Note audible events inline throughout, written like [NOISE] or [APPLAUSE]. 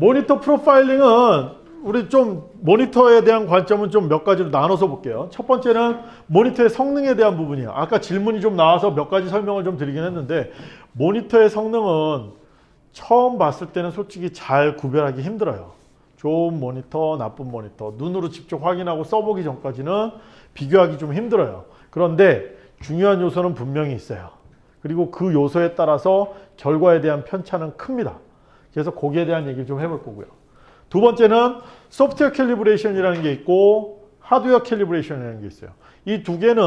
모니터 프로파일링은 우리 좀 모니터에 대한 관점은 좀 몇 가지로 나눠서 볼게요. 첫 번째는 모니터의 성능에 대한 부분이에요. 아까 질문이 좀 나와서 몇 가지 설명을 좀 드리긴 했는데 모니터의 성능은 처음 봤을 때는 솔직히 잘 구별하기 힘들어요. 좋은 모니터, 나쁜 모니터 눈으로 직접 확인하고 써보기 전까지는 비교하기 좀 힘들어요. 그런데 중요한 요소는 분명히 있어요. 그리고 그 요소에 따라서 결과에 대한 편차는 큽니다. 그래서 거기에 대한 얘기를 좀 해볼 거고요. 두 번째는 소프트웨어 calibration이라는 게 있고 하드웨어 calibration이라는 게 있어요. 이 두 개는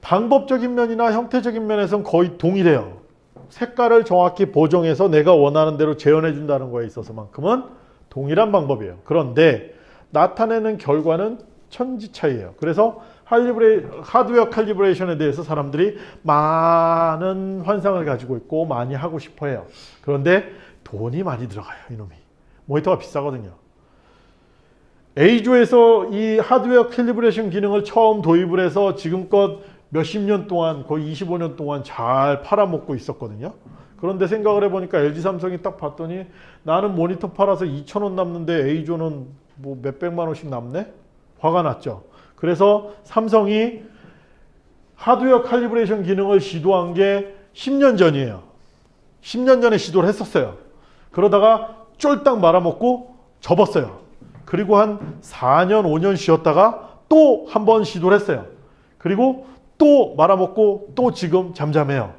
방법적인 면이나 형태적인 면에서는 거의 동일해요. 색깔을 정확히 보정해서 내가 원하는 대로 재현해 준다는 거에 있어서만큼은 동일한 방법이에요. 그런데 나타내는 결과는 천지 차이예요. 그래서 캘리브레, 하드웨어 칼리브레이션에 대해서 사람들이 많은 환상을 가지고 있고 많이 하고 싶어 해요. 그런데 돈이 많이 들어가요. 이놈이. 모니터가 비싸거든요. EIZO에서 이 하드웨어 calibration 기능을 처음 도입을 해서 지금껏 몇십 년 동안 거의 25년 동안 잘 팔아먹고 있었거든요. 그런데 생각을 해보니까 LG 삼성이 딱 봤더니 나는 모니터 팔아서 2천원 남는데 EIZO는 뭐 몇백만 원씩 남네? 화가 났죠. 그래서 삼성이 하드웨어 칼리브레이션 기능을 시도한 게 10년 전이에요. 10년 전에 시도를 했었어요. 그러다가 쫄딱 말아먹고 접었어요. 그리고 한 4년, 5년 쉬었다가 또 한 번 시도를 했어요. 그리고 또 말아먹고 또 지금 잠잠해요.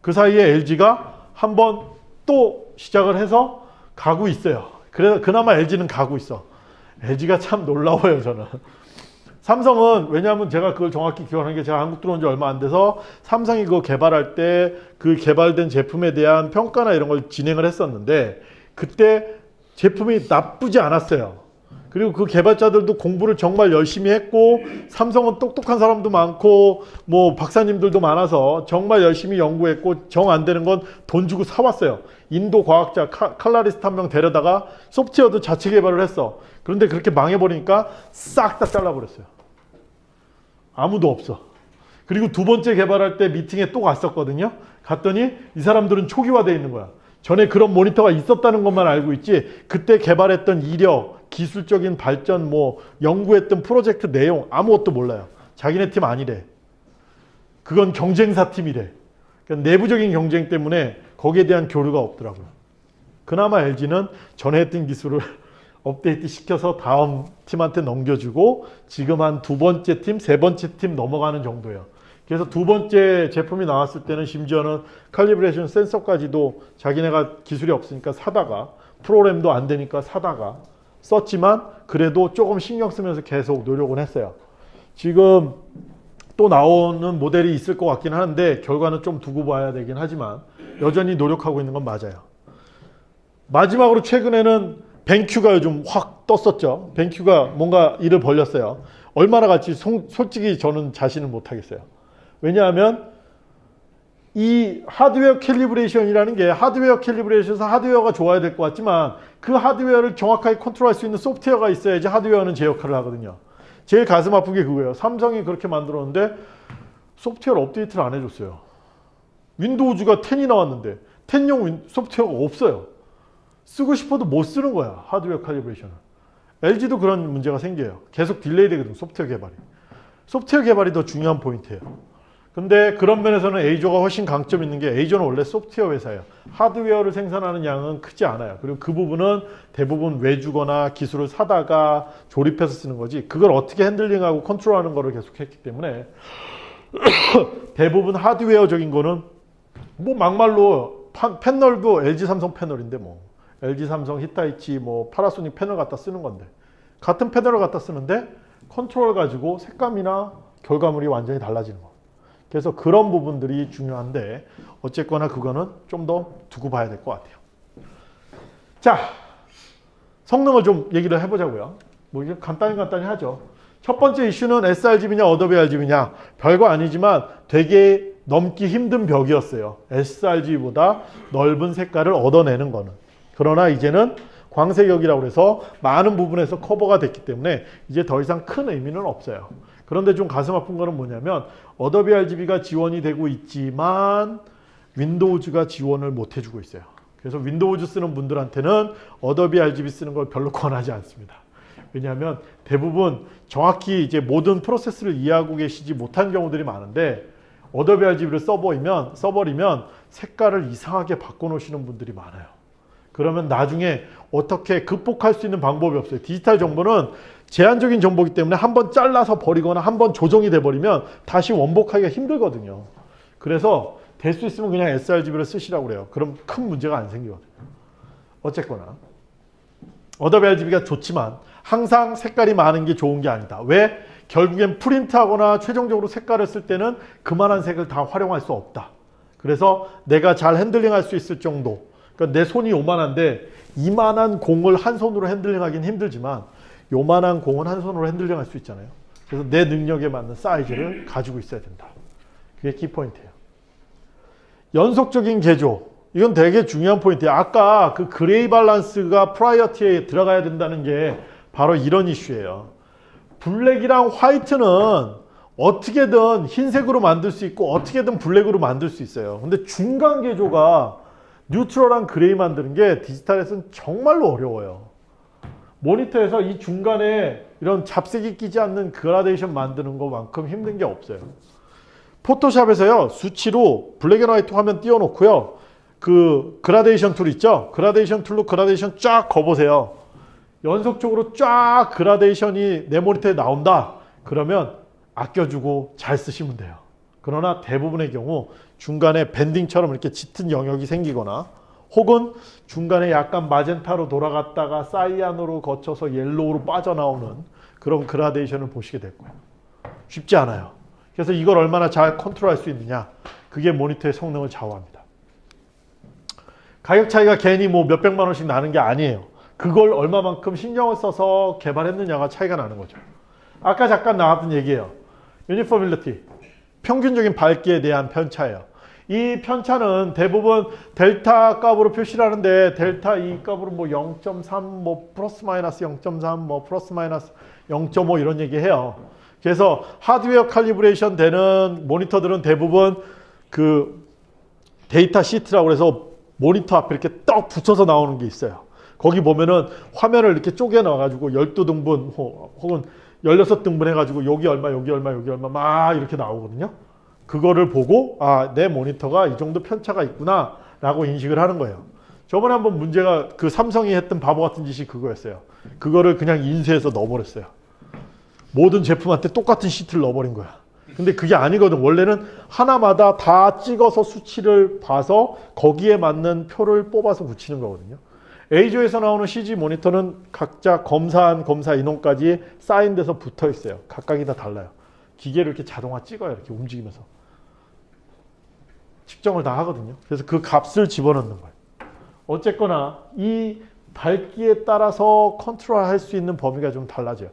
그 사이에 LG가 한 번 또 시작을 해서 가고 있어요. 그래서 그나마 LG는 가고 있어. LG가 참 놀라워요, 저는. 삼성은 왜냐하면 제가 그걸 정확히 기억하는 게 제가 한국 들어온 지 얼마 안 돼서 삼성이 그거 개발할 때 그 개발된 제품에 대한 평가나 이런 걸 진행을 했었는데 그때 제품이 나쁘지 않았어요. 그리고 그 개발자들도 공부를 정말 열심히 했고 삼성은 똑똑한 사람도 많고 뭐 박사님들도 많아서 정말 열심히 연구했고 정 안 되는 건 돈 주고 사왔어요. 인도 과학자 칼라리스트 한 명 데려다가 소프트웨어도 자체 개발을 했어. 그런데 그렇게 망해버리니까 싹 다 잘라버렸어요. 아무도 없어. 그리고 두 번째 개발할 때 미팅에 또 갔었거든요. 갔더니 이 사람들은 초기화되어 있는 거야. 전에 그런 모니터가 있었다는 것만 알고 있지 그때 개발했던 이력, 기술적인 발전, 뭐 연구했던 프로젝트 내용 아무것도 몰라요. 자기네 팀 아니래. 그건 경쟁사 팀이래. 그러니까 내부적인 경쟁 때문에 거기에 대한 교류가 없더라고요. 그나마 LG는 전에 했던 기술을 업데이트 시켜서 다음 팀한테 넘겨주고 지금 한 두 번째 팀, 세 번째 팀 넘어가는 정도예요. 그래서 두 번째 제품이 나왔을 때는 심지어는 칼리브레이션 센서까지도 자기네가 기술이 없으니까 사다가 프로그램도 안 되니까 사다가 썼지만 그래도 조금 신경 쓰면서 계속 노력은 했어요. 지금 또 나오는 모델이 있을 것 같긴 하는데 결과는 좀 두고 봐야 되긴 하지만 여전히 노력하고 있는 건 맞아요. 마지막으로 최근에는 BenQ가 요즘 확 떴었죠. BenQ가 뭔가 일을 벌렸어요. 얼마나 갈지 솔직히 저는 자신을 못하겠어요. 왜냐하면 이 하드웨어 calibration이라는 게 하드웨어 calibration에서 하드웨어가 좋아야 될 것 같지만 그 하드웨어를 정확하게 컨트롤할 수 있는 소프트웨어가 있어야지 하드웨어는 제 역할을 하거든요. 제일 가슴 아픈 게 그거예요. 삼성이 그렇게 만들었는데 소프트웨어 업데이트를 안 해줬어요. Windows가 10이 나왔는데 10용 소프트웨어가 없어요. 쓰고 싶어도 못 쓰는 거야. 하드웨어 칼리브레이션은. LG도 그런 문제가 생겨요. 계속 delay 되거든 소프트웨어 개발이. 소프트웨어 개발이 더 중요한 포인트예요. 근데 그런 면에서는 EIZO가 훨씬 강점 있는 게 EIZO는 원래 소프트웨어 회사예요. 하드웨어를 생산하는 양은 크지 않아요. 그리고 그 부분은 대부분 외주거나 기술을 사다가 조립해서 쓰는 거지 그걸 어떻게 handling하고 컨트롤하는 거를 계속 했기 때문에 [COUGHS] 대부분 하드웨어적인 거는 뭐 막말로 패널도 LG 삼성 패널인데 뭐 LG 삼성 히타치 뭐 파나소닉 패널 갖다 쓰는 건데 같은 패널을 갖다 쓰는데 컨트롤 가지고 색감이나 결과물이 완전히 달라지는 거 그래서 그런 부분들이 중요한데 어쨌거나 그거는 좀 더 두고 봐야 될 것 같아요. 자, 성능을 좀 얘기를 해보자고요. 뭐 간단히 간단히 하죠. 첫 번째 이슈는 sRGB냐 Adobe RGB냐 별거 아니지만 되게 넘기 힘든 벽이었어요. sRGB보다 넓은 색깔을 얻어내는 거는. 그러나 이제는 광색역이라고 해서 많은 부분에서 커버가 됐기 때문에 이제 더 이상 큰 의미는 없어요. 그런데 좀 가슴 아픈 거는 뭐냐면 Adobe RGB가 지원이 되고 있지만 Windows가 지원을 못 해주고 있어요. 그래서 Windows 쓰는 분들한테는 Adobe RGB 쓰는 걸 별로 [LAUGHS] 권하지 않습니다. 왜냐하면 대부분 정확히 이제 모든 프로세스를 이해하고 계시지 못한 경우들이 많은데 Adobe RGB를 써버리면 써버리면 색깔을 이상하게 바꿔놓으시는 분들이 많아요. 그러면 나중에 어떻게 극복할 수 있는 방법이 없어요. 디지털 정보는 제한적인 정보이기 때문에 한 번 잘라서 버리거나 한 번 조정이 돼버리면 다시 원복하기가 힘들거든요. 그래서 될 수 있으면 그냥 sRGB를 쓰시라고 그래요. 그럼 큰 문제가 안 생기거든요. 어쨌거나 Adobe RGB가 좋지만 항상 색깔이 많은 게 좋은 게 아니다. 왜? 결국엔 프린트하거나 최종적으로 색깔을 쓸 때는 그만한 색을 다 활용할 수 없다. 그래서 내가 잘 handling할 수 있을 정도 그러니까 내 손이 요만한데 이만한 공을 한 손으로 handling하기는 힘들지만 요만한 공은 한 손으로 handling할 수 있잖아요. 그래서 내 능력에 맞는 사이즈를 가지고 있어야 된다. 그게 키포인트예요. 연속적인 계조 이건 되게 중요한 포인트예요. 아까 그 gray balance가 priority에 들어가야 된다는 게 바로 이런 이슈예요. black이랑 white는 어떻게든 흰색으로 만들 수 있고 어떻게든 black으로 만들 수 있어요. 근데 중간 계조가 neutral한 gray 만드는 게 디지털에서는 정말로 어려워요. 모니터에서 이 중간에 이런 잡색이 끼지 않는 그라데이션 만드는 것만큼 힘든 게 없어요. Photoshop에서요 수치로 black and white 화면 띄워놓고요. 그 그라데이션 tool 있죠? 그라데이션 tool로 그라데이션 쫙 그어보세요. 연속적으로 쫙 그라데이션이 내 모니터에 나온다. 그러면 아껴주고 잘 쓰시면 돼요 그러나 대부분의 경우 중간에 banding처럼 이렇게 짙은 영역이 생기거나 혹은 중간에 약간 magenta로 돌아갔다가 cyan으로 거쳐서 yellow로 빠져나오는 그런 그라데이션을 보시게 될 거예요. 쉽지 않아요. 그래서 이걸 얼마나 잘 컨트롤할 수 있느냐 그게 모니터의 성능을 좌우합니다. 가격 차이가 괜히 뭐 몇백만 원씩 나는 게 아니에요. 그걸 얼마만큼 신경을 써서 개발했느냐가 차이가 나는 거죠. 아까 잠깐 나왔던 얘기예요. uniformity 평균적인 밝기에 대한 편차예요 이 편차는 대부분 델타 값으로 표시를 하는데 델타 이 값으로 뭐 0.3, 뭐 플러스 마이너스 0.3, 뭐 플러스 마이너스 0.5 이런 얘기 해요. 그래서 하드웨어 calibration 되는 모니터들은 대부분 그 data sheet라고 해서 모니터 앞에 이렇게 떡 붙여서 나오는 게 있어요. 거기 보면은 화면을 이렇게 쪼개놔 가지고 12등분 혹은 16등분 해가지고 여기 얼마 여기 얼마 여기 얼마 막 이렇게 나오거든요. 그거를 보고 아 내 모니터가 이 정도 편차가 있구나 라고 인식을 하는 거예요. 저번에 한번 문제가 그 삼성이 했던 바보 같은 짓이 그거였어요. 그거를 그냥 인쇄해서 넣어버렸어요. 모든 제품한테 똑같은 시트를 넣어버린 거야. 근데 그게 아니거든. 원래는 하나마다 다 찍어서 수치를 봐서 거기에 맞는 표를 뽑아서 붙이는 거거든요. 에이조에서 나오는 CG 모니터는 각자 검사한 검사 인원까지 사인돼서 붙어 있어요. 각각이 다 달라요. 기계를 이렇게 자동화 찍어요. 이렇게 움직이면서. 측정을 다 하거든요. 그래서 그 값을 집어넣는 거예요. 어쨌거나 이 밝기에 따라서 컨트롤 할 수 있는 범위가 좀 달라져요.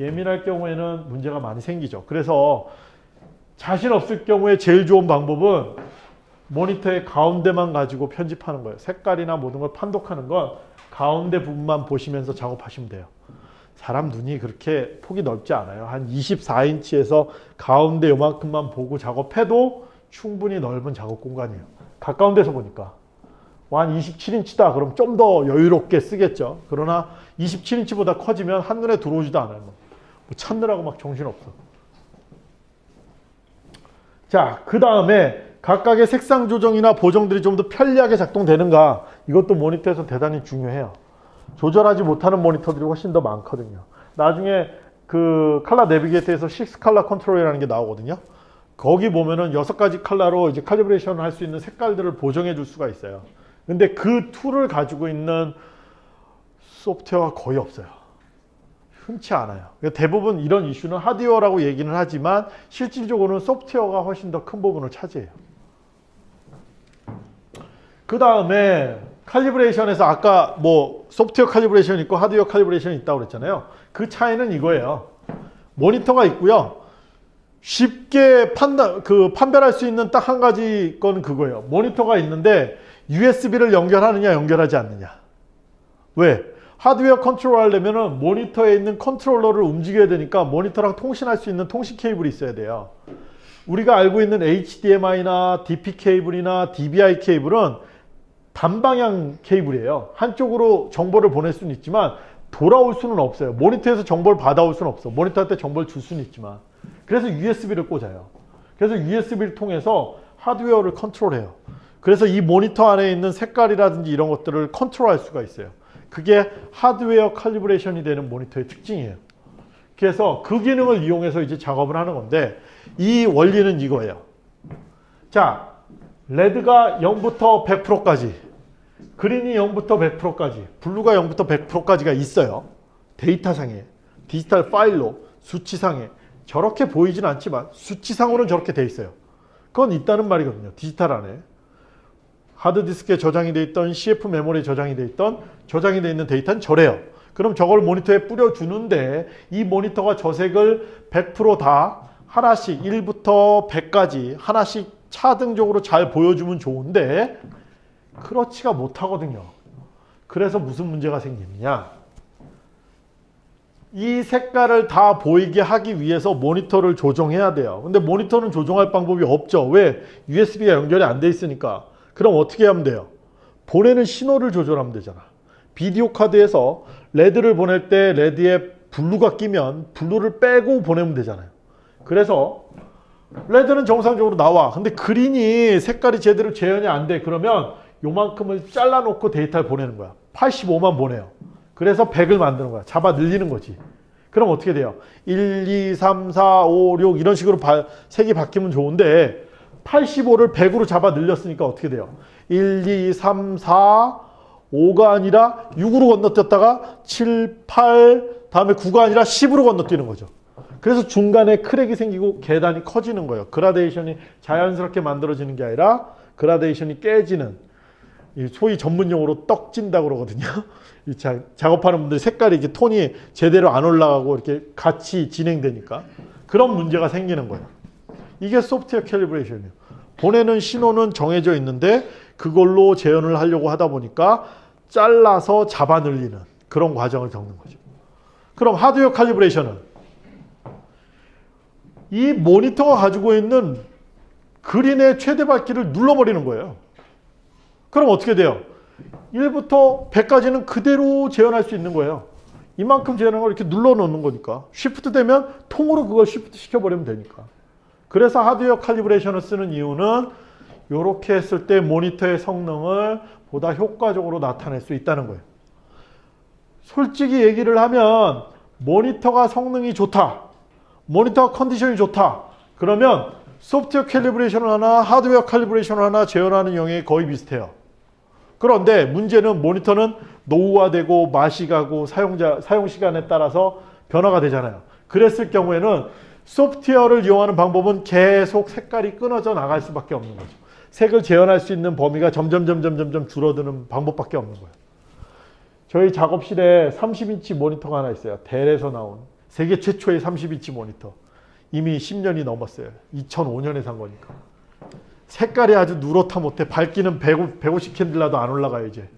예민할 경우에는 문제가 많이 생기죠. 그래서 자신 없을 경우에 제일 좋은 방법은 모니터의 가운데만 가지고 편집하는 거예요. 색깔이나 모든 걸 판독하는 건 가운데 부분만 보시면서 작업하시면 돼요. 사람 눈이 그렇게 폭이 넓지 않아요. 한 24인치에서 가운데 요만큼만 보고 작업해도 충분히 넓은 작업 공간이에요. 가까운 데서 보니까. 한 27인치다 그럼 좀 더 여유롭게 쓰겠죠. 그러나 27인치보다 커지면 한눈에 들어오지도 않아요. 뭐 찾느라고 막 정신없어. 자, 그 다음에 각각의 색상 조정이나 보정들이 좀 더 편리하게 작동되는가 이것도 모니터에서 대단히 중요해요. 조절하지 못하는 모니터들이 훨씬 더 많거든요. 나중에 그 칼라 내비게이터에서 6 칼라 컨트롤이라는 게 나오거든요. 거기 보면은 여섯 가지 칼라로 이제 칼리브레이션을 할 수 있는 색깔들을 보정해 줄 수가 있어요. 근데 그 툴을 가지고 있는 소프트웨어가 거의 없어요. 흔치 않아요. 그러니까 대부분 이런 이슈는 하드웨어라고 얘기는 하지만 실질적으로는 소프트웨어가 훨씬 더 큰 부분을 차지해요. 그 다음에 칼리브레이션에서 아까 뭐 소프트웨어 calibration 있고 하드웨어 칼리브레이션이 있다고 그랬잖아요. 그 차이는 이거예요. 모니터가 있고요. 쉽게 판단, 그 판별할 수 있는 딱 한 가지 건 그거예요. 모니터가 있는데 USB를 연결하느냐 연결하지 않느냐. 왜? 하드웨어 컨트롤 하려면 모니터에 있는 컨트롤러를 움직여야 되니까 모니터랑 통신할 수 있는 통신 케이블이 있어야 돼요. 우리가 알고 있는 HDMI나 DP 케이블이나 DVI 케이블은 단방향 케이블이에요. 한쪽으로 정보를 보낼 수는 있지만 돌아올 수는 없어요. 모니터에서 정보를 받아올 수는 없어. 모니터한테 정보를 줄 수는 있지만. 그래서 USB를 꽂아요. 그래서 USB를 통해서 하드웨어를 컨트롤해요. 그래서 이 모니터 안에 있는 색깔이라든지 이런 것들을 컨트롤할 수가 있어요. 그게 하드웨어 칼리브레이션이 되는 모니터의 특징이에요. 그래서 그 기능을 이용해서 이제 작업을 하는 건데 이 원리는 이거예요. 자, red가 0부터 100%까지 green이 0부터 100%까지 blue가 0부터 100%까지가 있어요. 데이터상에 디지털 파일로 수치상에 저렇게 보이진 않지만 수치상으로는 저렇게 돼 있어요. 그건 있다는 말이거든요. 디지털 안에. 하드디스크에 저장이 돼 있던 CF 메모리에 저장이 돼 있던 저장이 돼 있는 데이터는 저래요. 그럼 저걸 모니터에 뿌려주는데 이 모니터가 저 색을 100%다 하나씩 1부터 100까지 하나씩 차등적으로 잘 보여주면 좋은데 그렇지가 못하거든요. 그래서 무슨 문제가 생기느냐. 이 색깔을 다 보이게 하기 위해서 모니터를 조정해야 돼요. 근데 모니터는 조정할 방법이 없죠. 왜? USB가 연결이 안 돼 있으니까. 그럼 어떻게 하면 돼요? 보내는 신호를 조절하면 되잖아. 비디오 카드에서 red를 보낼 때 red에 blue가 끼면 blue를 빼고 보내면 되잖아요. 그래서 red는 정상적으로 나와. 근데 green이 색깔이 제대로 재현이 안 돼. 그러면 요만큼을 잘라놓고 데이터를 보내는 거야. 85만 보내요. 그래서 100을 만드는 거야. 잡아 늘리는 거지. 그럼 어떻게 돼요? 1, 2, 3, 4, 5, 6 이런 식으로 바, 색이 바뀌면 좋은데 85를 100으로 잡아 늘렸으니까 어떻게 돼요? 1, 2, 3, 4, 5가 아니라 6으로 건너뛰었다가 7, 8, 다음에 9가 아니라 10으로 건너뛰는 거죠. 그래서 중간에 크랙이 생기고 계단이 커지는 거예요. 그라데이션이 자연스럽게 만들어지는 게 아니라 그라데이션이 깨지는 소위 전문용어로 떡진다 그러거든요. [LAUGHS] 이 자, 작업하는 분들 색깔이 이게 톤이 제대로 안 올라가고 이렇게 같이 진행되니까 그런 문제가 생기는 거예요. 이게 소프트웨어 캘리브레이션이에요. 보내는 신호는 정해져 있는데 그걸로 재현을 하려고 하다 보니까 잘라서 잡아 늘리는 그런 과정을 겪는 거죠. 그럼 하드웨어 칼리브레이션은 이 모니터가 가지고 있는 그린의 최대 밝기를 눌러버리는 거예요. 그럼 어떻게 돼요? 1부터 100까지는 그대로 재현할 수 있는 거예요. 이만큼 재현한 걸 이렇게 눌러 놓는 거니까. shift 되면 통으로 그걸 shift 시켜버리면 되니까. 그래서 하드웨어 칼리브레이션을 쓰는 이유는 이렇게 했을 때 모니터의 성능을 보다 효과적으로 나타낼 수 있다는 거예요. 솔직히 얘기를 하면 모니터가 성능이 좋다. 모니터 컨디션이 좋다. 그러면 소프트웨어 calibration을 하나 하드웨어 calibration을 하나 재현하는 영역이 거의 비슷해요. 그런데 문제는 모니터는 노후화되고 맛이 가고 사용자 사용 시간에 따라서 변화가 되잖아요. 그랬을 경우에는 소프트웨어를 이용하는 방법은 계속 색깔이 끊어져 나갈 수밖에 없는 거죠. 색을 재현할 수 있는 범위가 점점 점점 점점 줄어드는 방법밖에 없는 거예요. 저희 작업실에 30인치 모니터가 하나 있어요. 델에서 나온 세계 최초의 30인치 모니터. 이미 10년이 넘었어요. 2005년에 산 거니까. 색깔이 아주 누렇다 못해 밝기는 150 칸델라도 안 올라가요 이제.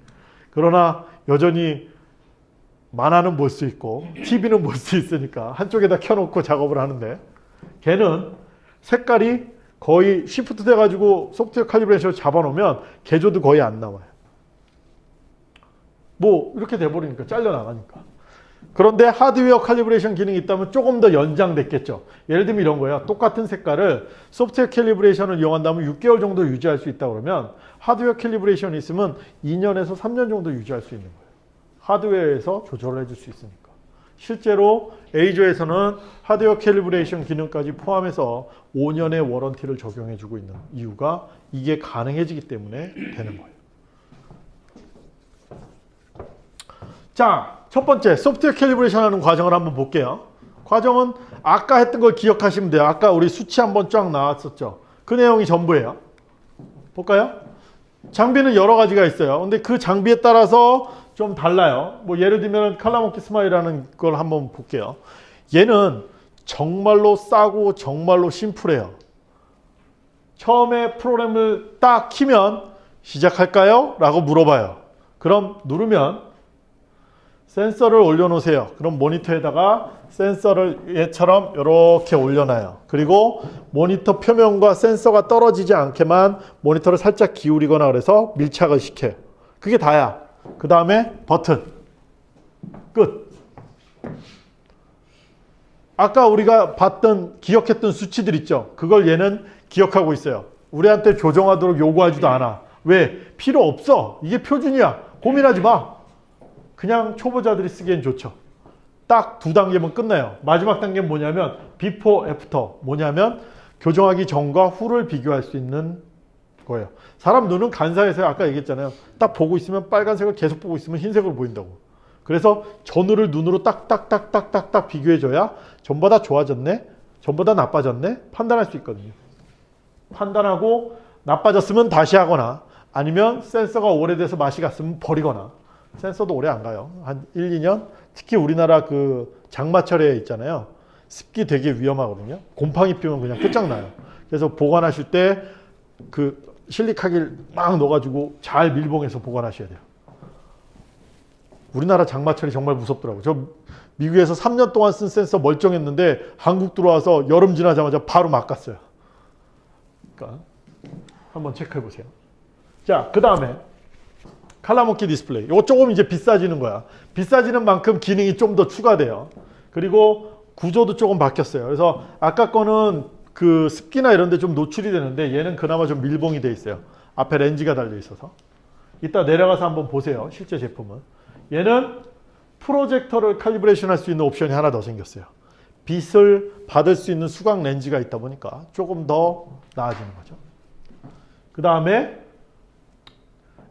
그러나 여전히 만화는 볼 수 있고 TV는 볼 수 있으니까 한쪽에다 켜놓고 작업을 하는데 걔는 색깔이 거의 shift 돼가지고 소프트웨어 칼리브레이션을 잡아놓으면 계조도 거의 안 나와요. 뭐 이렇게 돼버리니까 잘려나가니까. 그런데 하드웨어 calibration 기능이 있다면 조금 더 연장됐겠죠. 예를 들면 이런 거예요. 똑같은 색깔을 소프트웨어 calibration을 이용한다면 6개월 정도 유지할 수 있다 그러면 하드웨어 calibration이 있으면 2년에서 3년 정도 유지할 수 있는 거예요. 하드웨어에서 조절을 해줄 수 있으니까. 실제로 EIZO에서는 하드웨어 calibration 기능까지 포함해서 5년의 warranty를 적용해주고 있는 이유가 이게 가능해지기 때문에 되는 거예요. 자, 첫 번째 소프트웨어 calibration 하는 과정을 한번 볼게요. 과정은 아까 했던 걸 기억하시면 돼요. 아까 우리 수치 한번 쫙 나왔었죠. 그 내용이 전부예요. 볼까요? 장비는 여러 가지가 있어요. 근데 그 장비에 따라서 좀 달라요. 뭐 예를 들면 칼라모키 스마일이라는 걸 한번 볼게요. 얘는 정말로 싸고 정말로 심플해요. 처음에 프로그램을 딱 키면 시작할까요? 라고 물어봐요. 그럼 누르면 센서를 올려놓으세요. 그럼 모니터에다가 센서를 얘처럼 이렇게 올려놔요. 그리고 모니터 표면과 센서가 떨어지지 않게만 모니터를 살짝 기울이거나 그래서 밀착을 시켜요. 그게 다야. 그 다음에 버튼. 끝. 아까 우리가 봤던 기억했던 수치들 있죠. 그걸 얘는 기억하고 있어요. 우리한테 조정하도록 요구하지도 않아. 왜? 필요 없어. 이게 표준이야. 고민하지 마. 그냥 초보자들이 쓰기엔 좋죠. 딱 두 단계면 끝나요. 마지막 단계는 뭐냐면 before, after. 뭐냐면 교정하기 전과 후를 비교할 수 있는 거예요. 사람 눈은 간사해서 아까 얘기했잖아요. 딱 보고 있으면 빨간색을 계속 보고 있으면 흰색으로 보인다고. 그래서 전후를 눈으로 딱딱딱딱딱딱 비교해줘야 전보다 좋아졌네, 전보다 나빠졌네 판단할 수 있거든요. 판단하고 나빠졌으면 다시 하거나 아니면 센서가 오래돼서 맛이 갔으면 버리거나 센서도 오래 안 가요. 한 1, 2년 특히 우리나라 그 장마철에 있잖아요. 습기 되게 위험하거든요. 곰팡이 피면 그냥 끝장나요. 그래서 보관하실 때 그 실리카길 막 넣어가지고 잘 밀봉해서 보관하셔야 돼요. 우리나라 장마철이 정말 무섭더라고요. 저 미국에서 3년 동안 쓴 센서 멀쩡했는데 한국 들어와서 여름 지나자마자 바로 막 갔어요. 그러니까 한번 체크해 보세요. 자, 그 다음에 ColorMunki Display. 이거 조금 이제 비싸지는 거야. 비싸지는 만큼 기능이 좀 더 추가돼요. 그리고 구조도 조금 바뀌었어요. 그래서 아까 거는 그 습기나 이런 데 좀 노출이 되는데 얘는 그나마 좀 밀봉이 돼 있어요. 앞에 렌즈가 달려 있어서. 이따 내려가서 한번 보세요. 실제 제품은. 얘는 프로젝터를 calibration 할 수 있는 옵션이 하나 더 생겼어요. 빛을 받을 수 있는 수광 렌즈가 있다 보니까 조금 더 나아지는 거죠. 그 다음에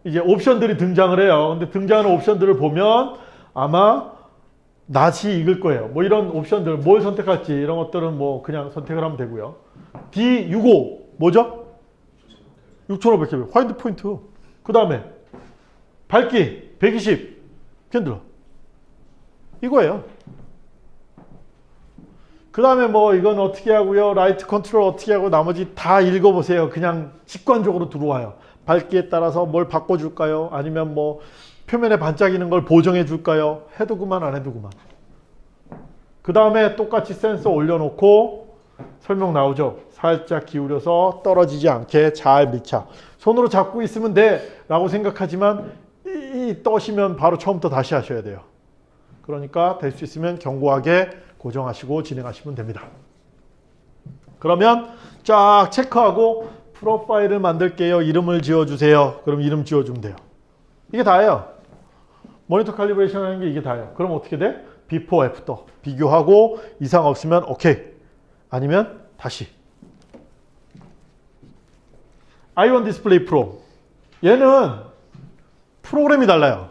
이제 옵션들이 등장을 해요. 근데 등장하는 옵션들을 보면 아마 낯이 익을 거예요. 뭐 이런 옵션들 뭘 선택할지 이런 것들은 뭐 그냥 선택을 하면 되고요. D65 뭐죠? 6500 화이트 포인트. 그 다음에 밝기 120 캔들 이거예요. 그 다음에 뭐 이건 어떻게 하고요. light control 어떻게 하고 나머지 다 읽어보세요. 그냥 직관적으로 들어와요. 밝기에 따라서 뭘 바꿔줄까요? 아니면 뭐 표면에 반짝이는 걸 보정해 줄까요? 해도 그만 안 해도 그만. 그 다음에 똑같이 센서 올려놓고 설명 나오죠. 살짝 기울여서 떨어지지 않게 잘 밀착. 손으로 잡고 있으면 돼 라고 생각하지만 이, 이 떼시면 바로 처음부터 다시 하셔야 돼요. 그러니까 될 수 있으면 견고하게 고정하시고 진행하시면 됩니다. 그러면 쫙 체크하고 profile을 만들게요. 이름을 지어주세요. 그럼 이름 지어주면 돼요. 이게 다예요. 모니터 calibration 하는 게 이게 다예요. 그럼 어떻게 돼? before, after 비교하고 이상 없으면 오케이. 아니면 다시. i1 Display Pro. 얘는 프로그램이 달라요.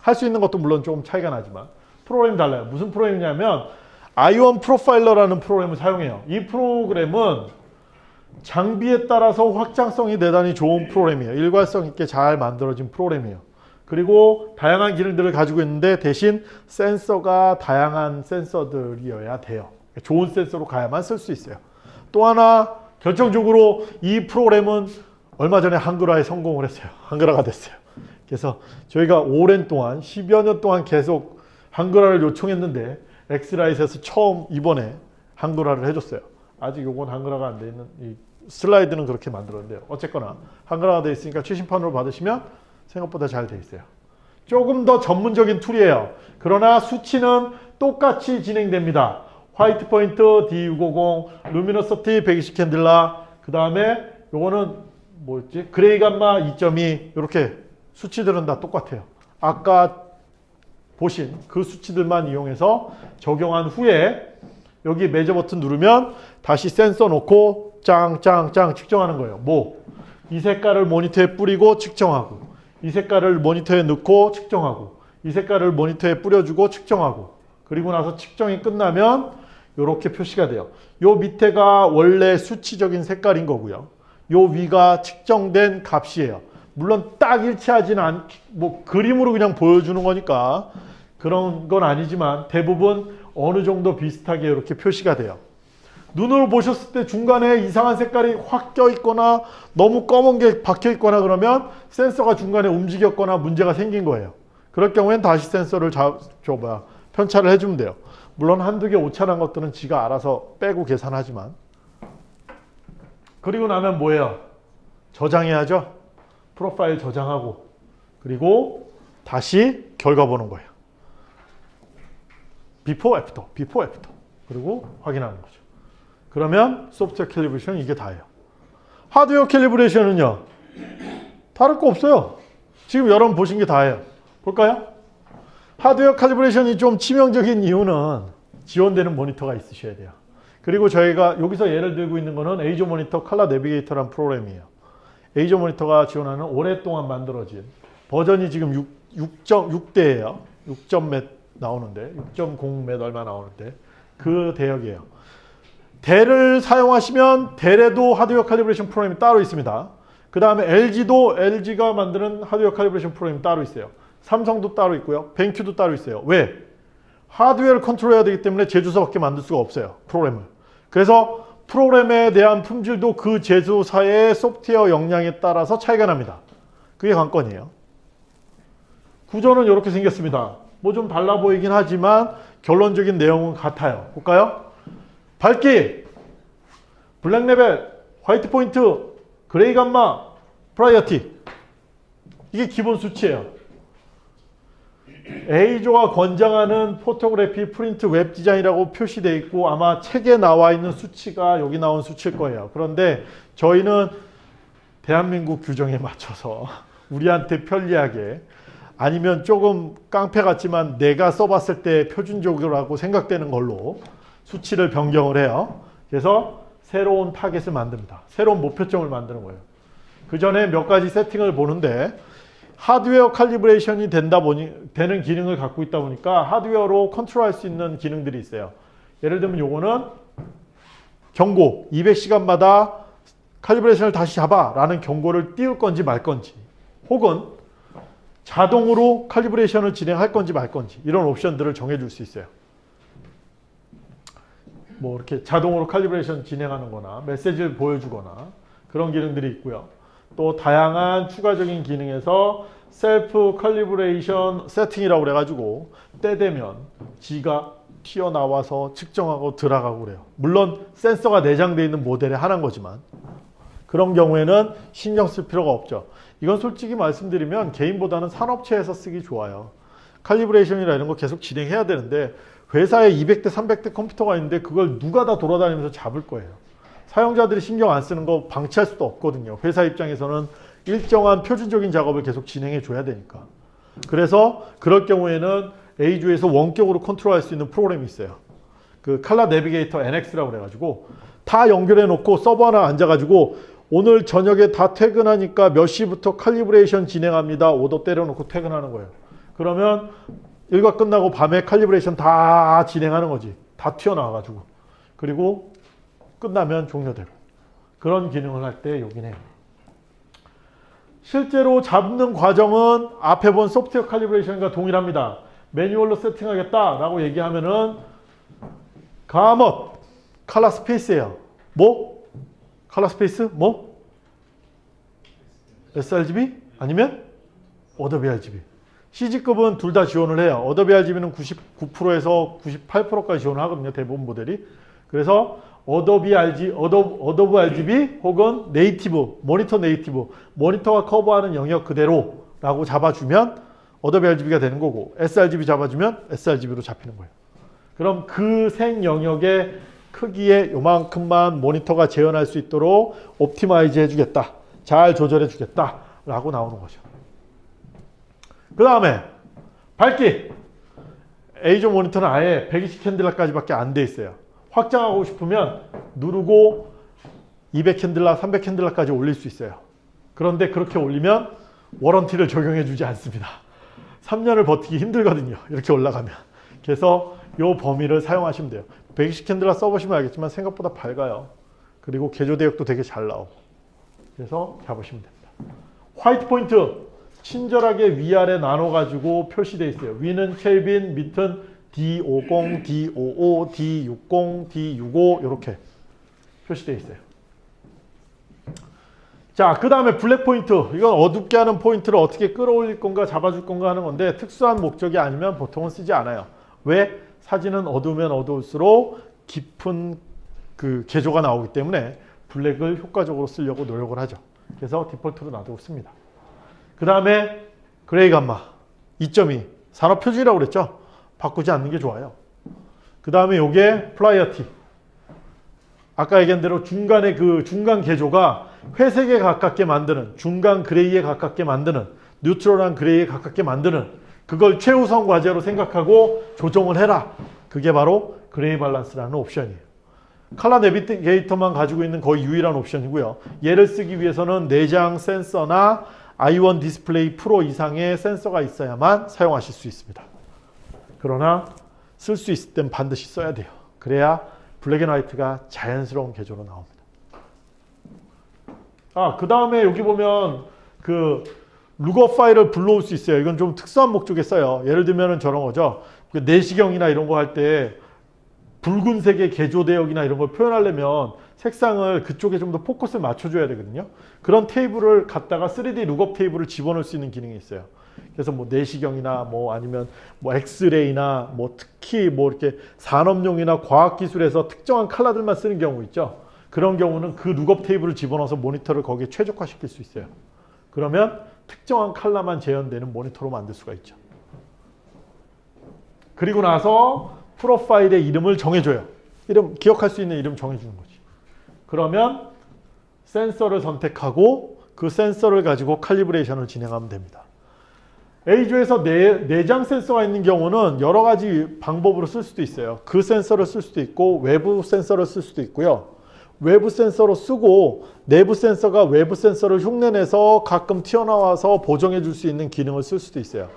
할 수 있는 것도 물론 조금 차이가 나지만 프로그램이 달라요. 무슨 프로그램이냐면 i1 프로파일러라는 프로그램을 사용해요. 이 프로그램은 장비에 따라서 확장성이 대단히 좋은 프로그램이에요. 일관성 있게 잘 만들어진 프로그램이에요. 그리고 다양한 기능들을 가지고 있는데 대신 센서가 다양한 센서들이어야 돼요. 좋은 센서로 가야만 쓸 수 있어요. 또 하나 결정적으로 이 프로그램은 얼마 전에 한글화에 성공을 했어요. 한글화가 됐어요. 그래서 저희가 오랜 동안 10여 년 동안 계속 한글화를 요청했는데 X-Rite에서 처음 이번에 한글화를 해줬어요. 아직 요건 한글화가 안돼 있는 이 슬라이드는 그렇게 만들었는데요. 어쨌거나 한글화가 되어 있으니까 최신판으로 받으시면 생각보다 잘돼 있어요. 조금 더 전문적인 tool이에요. 그러나 수치는 똑같이 진행됩니다. white point D650, luminosity 120 candela, 그 다음에 요거는 뭐였지? 그레이 감마 2.2 이렇게 수치들은 다 똑같아요. 아까 보신 그 수치들만 이용해서 적용한 후에 여기 매저 버튼 누르면 다시 센서 놓고 짱짱짱 측정하는 거예요. 뭐? 이 색깔을 모니터에 뿌리고 측정하고 이 색깔을 모니터에 넣고 측정하고 이 색깔을 모니터에 뿌려주고 측정하고 그리고 나서 측정이 끝나면 이렇게 표시가 돼요. 요 밑에가 원래 수치적인 색깔인 거고요. 요 위가 측정된 값이에요. 물론 딱 일치하지는 않, 뭐 그림으로 그냥 보여주는 거니까 그런 건 아니지만 대부분 어느 정도 비슷하게 이렇게 표시가 돼요. 눈으로 보셨을 때 중간에 이상한 색깔이 확 껴 있거나 너무 검은 게 박혀 있거나 그러면 센서가 중간에 움직였거나 문제가 생긴 거예요. 그럴 경우엔 다시 센서를 자, 저 뭐야, 편차를 해주면 돼요. 물론 한두 개 오차난 것들은 지가 알아서 빼고 계산하지만 그리고 나면 뭐예요? 저장해야죠. profile 저장하고 그리고 다시 결과 보는 거예요. before, after, before, after. 그리고 확인하는 거죠. 그러면 소프트웨어 calibration 이게 다예요. 하드웨어 calibration은요. 다를 거 없어요. 지금 여러분 보신 게 다예요. 볼까요? 하드웨어 calibration이 좀 치명적인 이유는 지원되는 모니터가 있으셔야 돼요. 그리고 저희가 여기서 예를 들고 있는 거는 에이저 모니터 칼라 내비게이터라는 프로그램이에요. EIZO 모니터가 지원하는 오랫동안 만들어진 버전이 지금 6, 6.6대예요. 6점 몇 나오는데 6.0 몇 얼마 나오는데 그 대역이에요. Dell을 사용하시면 Dell에도 하드웨어 calibration 프로그램이 따로 있습니다. 그 다음에 LG도 LG가 만드는 하드웨어 칼리브레이션 프로그램이 따로 있어요. 삼성도 따로 있고요. 벤큐도 따로 있어요. 왜? 하드웨어를 컨트롤해야 되기 때문에 제조사밖에 만들 수가 없어요. 프로그램을. 그래서 프로그램에 대한 품질도 그 제조사의 소프트웨어 역량에 따라서 차이가 납니다. 그게 관건이에요. 구조는 이렇게 생겼습니다. 뭐 좀 달라 보이긴 하지만 결론적인 내용은 같아요. 볼까요? 밝기, black level, white point, gray gamma, priority. 이게 기본 수치예요. EIZO가 권장하는 photography 프린트 웹 디자인이라고 표시되어 있고 아마 책에 나와 있는 수치가 여기 나온 수치일 거예요. 그런데 저희는 대한민국 규정에 맞춰서 [LAUGHS] 우리한테 편리하게 아니면 조금 깡패 같지만 내가 써봤을 때 표준적이라고 생각되는 걸로 수치를 변경을 해요. 그래서 새로운 타겟을 만듭니다. 새로운 목표점을 만드는 거예요. 그 전에 몇 가지 세팅을 보는데 하드웨어 칼리브레이션이 된다 보니 되는 기능을 갖고 있다 보니까 하드웨어로 컨트롤할 수 있는 기능들이 있어요. 예를 들면 요거는 경고 200시간마다 칼리브레이션을 다시 잡아 라는 경고를 띄울 건지 말 건지 혹은 자동으로 칼리브레이션을 진행할 건지 말 건지 이런 옵션들을 정해줄 수 있어요. 뭐 이렇게 자동으로 칼리브레이션 진행하는 거나 메시지를 보여주거나 그런 기능들이 있고요. 또 다양한 추가적인 기능에서 셀프 칼리브레이션 세팅이라고 그래가지고 때 되면 지가 튀어나와서 측정하고 들어가고 그래요. 물론 센서가 내장되어 있는 모델의 하나인 거지만 그런 경우에는 신경 쓸 필요가 없죠. 이건 솔직히 말씀드리면 개인보다는 산업체에서 쓰기 좋아요. 칼리브레이션이나 이런 거 계속 진행해야 되는데 회사에 200대 300대 컴퓨터가 있는데 그걸 누가 다 돌아다니면서 잡을 거예요. 사용자들이 신경 안 쓰는 거 방치할 수도 없거든요. 회사 입장에서는 일정한 표준적인 작업을 계속 진행해 줘야 되니까. 그래서 그럴 경우에는 A주에서 원격으로 컨트롤할 수 있는 프로그램이 있어요. 그 칼라 내비게이터 NX라고 그래가지고 다 연결해 놓고 서버 하나 앉아가지고 오늘 저녁에 다 퇴근하니까 몇 시부터 칼리브레이션 진행합니다. 오더 때려놓고 퇴근하는 거예요. 그러면 일과 끝나고 밤에 calibration 다 진행하는 거지. 다 튀어나와가지고. 그리고 끝나면 종료되고. 그런 기능을 할 때 여기네. 실제로 잡는 과정은 앞에 본 소프트웨어 칼리브레이션과 동일합니다. 매뉴얼로 세팅하겠다라고 얘기하면은 가먼 칼라 스페이스예요. 뭐? color space? 뭐? sRGB? 아니면 Adobe RGB. CG급은 둘 다 지원을 해요. Adobe RGB는 99%에서 98%까지 지원을 하거든요. 대부분 모델이. 그래서 Adobe RG, Ado, Adobe RGB 혹은 native, 모니터 native, 모니터가 커버하는 영역 그대로라고 잡아주면 Adobe RGB가 되는 거고 sRGB 잡아주면 sRGB로 잡히는 거예요. 그럼 그 색 영역의 크기에 요만큼만 모니터가 재현할 수 있도록 optimize 해주겠다. 잘 조절해 주겠다. 라고 나오는 거죠. 그 다음에 밝기. EIZO 모니터는 아예 120 candela까지 밖에 안 돼 있어요. 확장하고 싶으면 누르고 200 candela, 300 candela까지 올릴 수 있어요. 그런데 그렇게 올리면 warranty를 적용해 주지 않습니다. 3년을 버티기 힘들거든요. 이렇게 올라가면. 그래서 이 범위를 사용하시면 돼요. 120 candela 써보시면 알겠지만 생각보다 밝아요. 그리고 계조 대역도 되게 잘 나오고. 그래서 잡으시면 됩니다. white point 친절하게 위아래 나눠가지고 표시되어 있어요. 위는 켈빈, 밑은 D50, D55, D60, D65 이렇게 표시되어 있어요. 자, 그 다음에 black point. 이건 어둡게 하는 포인트를 어떻게 끌어올릴 건가 잡아줄 건가 하는 건데 특수한 목적이 아니면 보통은 쓰지 않아요. 왜? 사진은 어두우면 어두울수록 깊은 그 계조가 나오기 때문에 블랙을 효과적으로 쓰려고 노력을 하죠. 그래서 디폴트로 놔두고 씁니다. 그 다음에 gray gamma 2.2 산업 표준이라고 그랬죠. 바꾸지 않는 게 좋아요. 그 다음에 요게 priority. 아까 얘기한 대로 중간에 그 중간 계조가 회색에 가깝게 만드는 중간 gray에 가깝게 만드는 neutral한 gray에 가깝게 만드는 그걸 최우선 과제로 생각하고 조정을 해라. 그게 바로 gray balance라는 옵션이에요. 칼라 내비게이터만 가지고 있는 거의 유일한 옵션이고요. 얘를 쓰기 위해서는 내장 센서나 i1 Display Pro 이상의 센서가 있어야만 사용하실 수 있습니다. 그러나 쓸 수 있을 땐 반드시 써야 돼요. 그래야 black and white가 자연스러운 계조로 나옵니다. 아, 그 다음에 여기 보면 그 lookup 파일을 불러올 수 있어요. 이건 좀 특수한 목적에 써요. 예를 들면 저런 거죠. 그 내시경이나 이런 거 할 때 붉은색의 계조 대역이나 이런 걸 표현하려면 색상을 그쪽에 좀 더 포커스를 맞춰줘야 되거든요. 그런 테이블을 갖다가 3D 룩업 테이블을 집어넣을 수 있는 기능이 있어요. 그래서 뭐 내시경이나 뭐 아니면 뭐 엑스레이나 뭐 특히 뭐 이렇게 산업용이나 과학기술에서 특정한 컬러들만 쓰는 경우 있죠. 그런 경우는 그 lookup table을 집어넣어서 모니터를 거기에 최적화시킬 수 있어요. 그러면 특정한 컬러만 재현되는 모니터로 만들 수가 있죠. 그리고 나서 프로파일의 이름을 정해줘요. 이름 기억할 수 있는 이름 정해주는 거지. 그러면 센서를 선택하고 그 센서를 가지고 칼리브레이션을 진행하면 됩니다. A조에서 내, 내장 센서가 있는 경우는 여러 가지 방법으로 쓸 수도 있어요. 그 센서를 쓸 수도 있고 외부 센서를 쓸 수도 있고요. 외부 센서로 쓰고 내부 센서가 외부 센서를 흉내내서 가끔 튀어나와서 보정해 줄 수 있는 기능을 쓸 수도 있어요.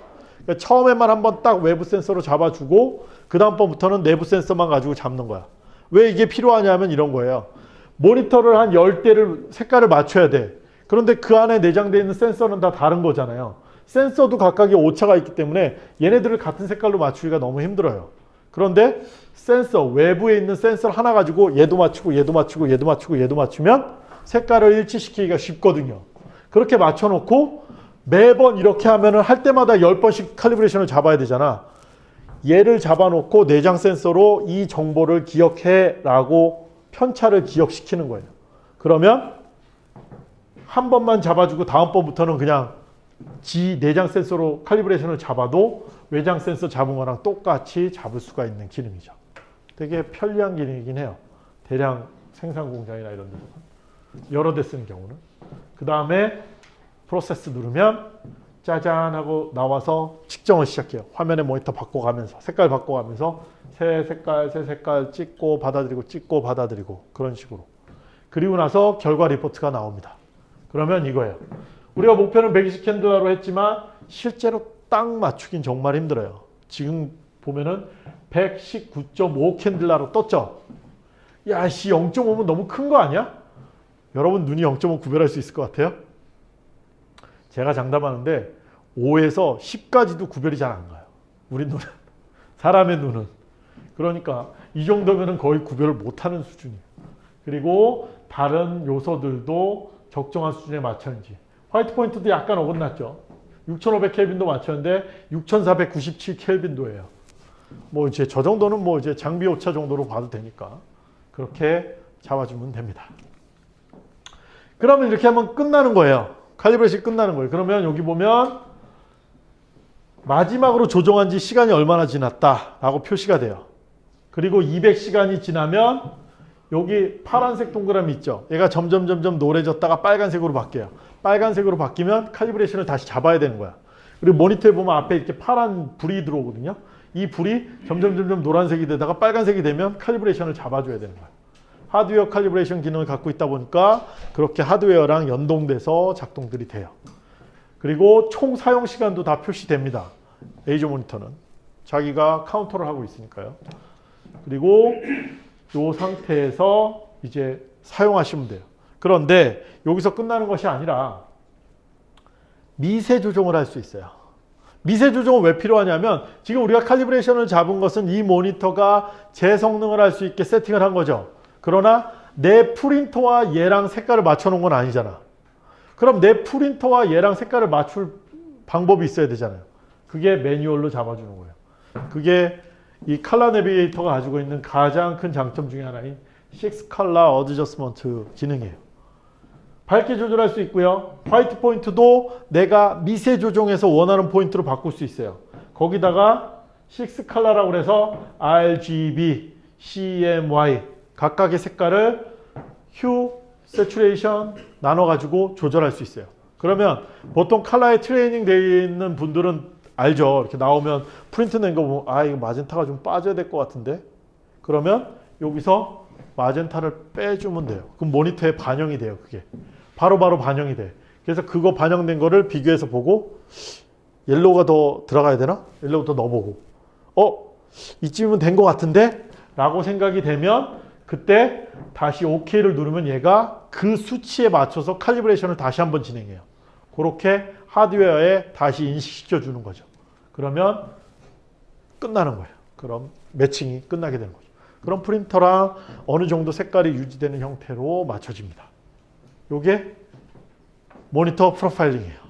그러니까 처음에만 한번 딱 외부 센서로 잡아주고 그 다음번부터는 내부 센서만 가지고 잡는 거야. 왜 이게 필요하냐면 이런 거예요. 모니터를 한 10대를 색깔을 맞춰야 돼. 그런데 그 안에 내장되어 있는 센서는 다 다른 거잖아요. 센서도 각각의 오차가 있기 때문에 얘네들을 같은 색깔로 맞추기가 너무 힘들어요. 그런데 센서, 외부에 있는 센서 하나 가지고 얘도 맞추고 얘도 맞추고 얘도 맞추고 얘도 맞추면 색깔을 일치시키기가 쉽거든요. 그렇게 맞춰놓고 매번 이렇게 하면 은 할 때마다 10번씩 칼리브레이션을 잡아야 되잖아. 얘를 잡아놓고 내장 센서로 이 정보를 기억해 라고 편차를 기억시키는 거예요. 그러면 한 번만 잡아주고 다음번부터는 그냥 지 내장 센서로 칼리브레이션을 잡아도 외장 센서 잡은 거랑 똑같이 잡을 수가 있는 기능이죠. 되게 편리한 기능이긴 해요. 대량 생산 공장이나 이런 데서 여러 대 쓰는 경우는. 그 다음에 프로세스 누르면 짜잔 하고 나와서 측정을 시작해요. 화면에 모니터 바꿔가면서 색깔 바꿔가면서 새 색깔 새 색깔 찍고 받아들이고 찍고 받아들이고 그런 식으로. 그리고 나서 결과 리포트가 나옵니다. 그러면 이거예요. 우리가 목표는 120 캔들라로 했지만 실제로 딱 맞추긴 정말 힘들어요. 지금 보면은 119.5 캔들라로 떴죠. 야 씨 0.5면 너무 큰 거 아니야? 여러분 눈이 0.5 구별할 수 있을 것 같아요? 제가 장담하는데 5에서 10까지도 구별이 잘 안 가요. 우리 눈은. 사람의 눈은. 그러니까 이 정도면 거의 구별을 못하는 수준이에요. 그리고 다른 요소들도 적정한 수준에 맞췄는지. 화이트 포인트도 약간 어긋났죠. 6500 켈빈도 맞췄는데 6497 켈빈도예요. 뭐 이제 저 정도는 뭐 이제 장비 오차 정도로 봐도 되니까 그렇게 잡아주면 됩니다. 그러면 이렇게 하면 끝나는 거예요. 칼리브레이션이 끝나는 거예요. 그러면 여기 보면 마지막으로 조정한 지 시간이 얼마나 지났다라고 표시가 돼요. 그리고 200시간이 지나면 여기 파란색 동그라미 있죠. 얘가 점점 점점 노래졌다가 빨간색으로 바뀌어요. 빨간색으로 바뀌면 칼리브레이션을 다시 잡아야 되는 거야. 그리고 모니터에 보면 앞에 이렇게 파란 불이 들어오거든요. 이 불이 점점 점점 노란색이 되다가 빨간색이 되면 칼리브레이션을 잡아줘야 되는 거야. 하드웨어 calibration 기능을 갖고 있다 보니까 그렇게 하드웨어랑 연동돼서 작동들이 돼요. 그리고 총 사용 시간도 다 표시됩니다. 에이조 모니터는. 자기가 카운터를 하고 있으니까요. 그리고 이 상태에서 이제 사용하시면 돼요. 그런데 여기서 끝나는 것이 아니라 미세 조정을 할 수 있어요. 미세 조정은 왜 필요하냐면 지금 우리가 칼리브레이션을 잡은 것은 이 모니터가 제 성능을 할 수 있게 세팅을 한 거죠. 그러나 내 프린터와 얘랑 색깔을 맞춰 놓은 건 아니잖아. 그럼 내 프린터와 얘랑 색깔을 맞출 방법이 있어야 되잖아요. 그게 매뉴얼로 잡아주는 거예요. 그게 이 칼라 내비게이터가 가지고 있는 가장 큰 장점 중에 하나인 6 color adjustment 기능이에요. 밝게 조절할 수 있고요. white point도 내가 미세 조정해서 원하는 포인트로 바꿀 수 있어요. 거기다가 6 color라고 그래서 RGB, CMY 각각의 색깔을 hue, saturation 나눠 가지고 조절할 수 있어요. 그러면 보통 컬러에 트레이닝 되어 있는 분들은 알죠. 이렇게 나오면 프린트 낸 거 보면 아 이거 마젠타가 좀 빠져야 될 것 같은데 그러면 여기서 마젠타를 빼주면 돼요. 그럼 모니터에 반영이 돼요. 그게 바로 바로 반영이 돼. 그래서 그거 반영된 거를 비교해서 보고 yellow가 더 들어가야 되나? yellow 더 넣어보고 어? 이쯤이면 된 것 같은데? 라고 생각이 되면 그때 다시 OK를 누르면 얘가 그 수치에 맞춰서 칼리브레이션을 다시 한번 진행해요. 그렇게 하드웨어에 다시 인식시켜 주는 거죠. 그러면 끝나는 거예요. 그럼 매칭이 끝나게 되는 거죠. 그럼 프린터랑 어느 정도 색깔이 유지되는 형태로 맞춰집니다. 요게 모니터 프로파일링이에요.